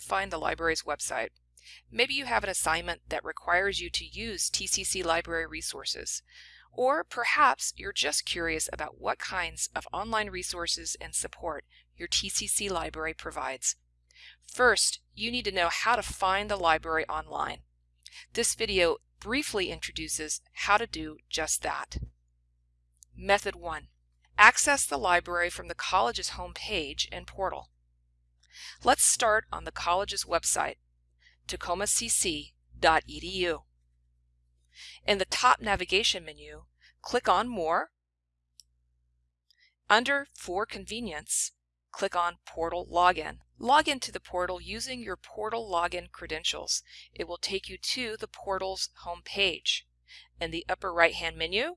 find the library's website. Maybe you have an assignment that requires you to use TCC library resources. Or perhaps you're just curious about what kinds of online resources and support your TCC library provides. First, you need to know how to find the library online. This video briefly introduces how to do just that. Method 1. Access the library from the college's homepage and portal. Let's start on the college's website, tacomacc.edu. In the top navigation menu, click on More. Under For Convenience, click on Portal Login. Log into the portal using your portal login credentials. It will take you to the portal's home page. In the upper right hand menu,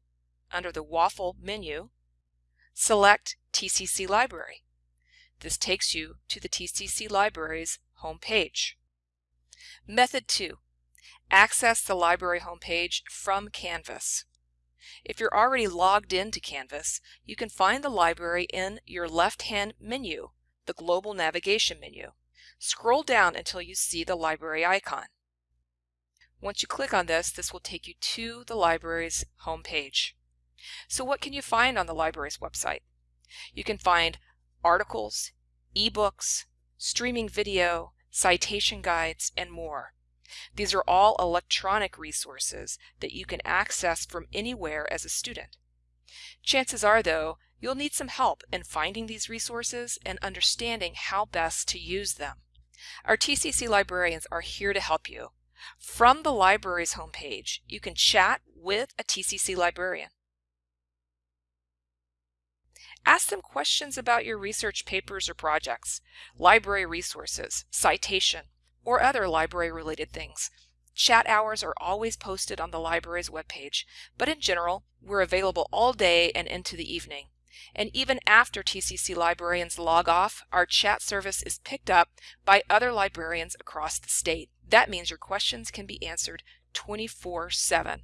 under the waffle menu, select TCC Library. This takes you to the TCC Library's home page. Method 2. Access the library homepage from Canvas. If you're already logged into Canvas, you can find the library in your left-hand menu, the Global Navigation menu. Scroll down until you see the library icon. Once you click on this, this will take you to the library's homepage. So what can you find on the library's website? You can find articles, ebooks, streaming video, citation guides, and more. These are all electronic resources that you can access from anywhere as a student. Chances are, though, you'll need some help in finding these resources and understanding how best to use them. Our TCC librarians are here to help you. From the library's homepage, you can chat with a TCC librarian. Ask them questions about your research papers or projects, library resources, citation, or other library-related things. Chat hours are always posted on the library's webpage, but in general, we're available all day and into the evening. And even after TCC librarians log off, our chat service is picked up by other librarians across the state. That means your questions can be answered 24-7.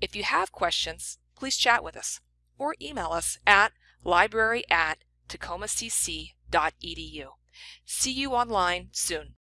If you have questions, please chat with us or email us at library at tacomacc.edu. See you online soon.